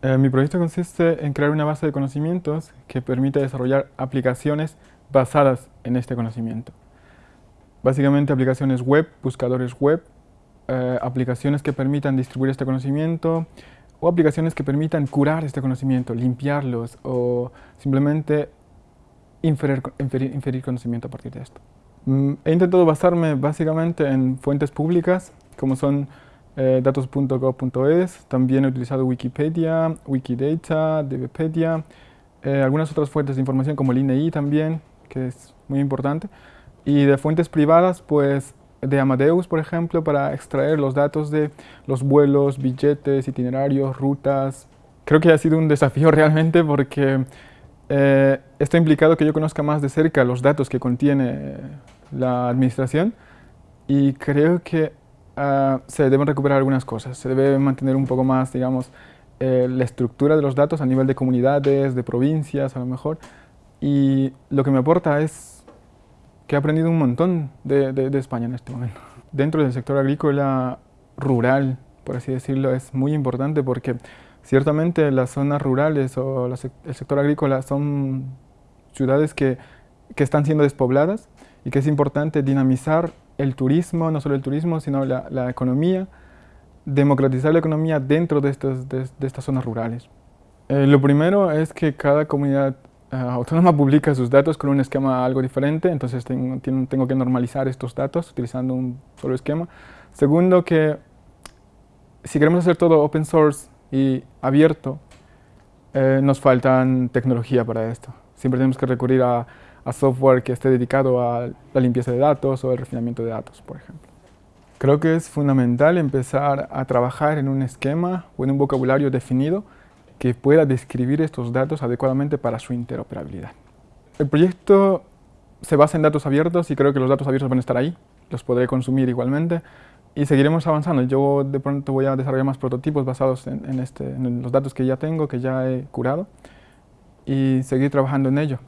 Eh, mi proyecto consiste en crear una base de conocimientos que permita desarrollar aplicaciones basadas en este conocimiento. Básicamente aplicaciones web, buscadores web, eh, aplicaciones que permitan distribuir este conocimiento o aplicaciones que permitan curar este conocimiento, limpiarlos o simplemente inferir, inferir, conocimiento a partir de esto. Mm, he intentado basarme básicamente en fuentes públicas como son eh, datos.gov.es, también he utilizado Wikipedia, Wikidata, DBpedia, eh, algunas otras fuentes de información como el INEI también, que es muy importante, y de fuentes privadas, pues de Amadeus, por ejemplo, para extraer los datos de los vuelos, billetes, itinerarios, rutas. Creo que ha sido un desafío realmente porque eh, esto ha implicado que yo conozca más de cerca los datos que contiene la administración y creo que Ah, se deben recuperar algunas cosas. Se debe mantener un poco más, digamos, eh, la estructura de los datos a nivel de comunidades, de provincias a lo mejor. Y lo que me aporta es que he aprendido un montón de, de, España en este momento. Dentro del sector agrícola rural, por así decirlo, es muy importante porque ciertamente las zonas rurales o el sector agrícola son ciudades que, que están siendo despobladas y que es importante dinamizar el turismo, no solo el turismo, sino la, economía, democratizar la economía dentro de, de, estas zonas rurales. Eh, lo primero es que cada comunidad eh, autónoma publica sus datos con un esquema algo diferente, entonces tengo, tengo, que normalizar estos datos utilizando un solo esquema. Segundo, que si queremos hacer todo open source y abierto, eh, nos faltan tecnología para esto. Siempre tenemos que recurrir a software que esté dedicado a la limpieza de datos o el refinamiento de datos, por ejemplo. Creo que es fundamental empezar a trabajar en un esquema o en un vocabulario definido que pueda describir estos datos adecuadamente para su interoperabilidad. El proyecto se basa en datos abiertos y creo que los datos abiertos van a estar ahí, los podré consumir igualmente y seguiremos avanzando. Yo de pronto voy a desarrollar más prototipos basados en, este, en los datos que ya tengo, que ya he curado y seguir trabajando en ello.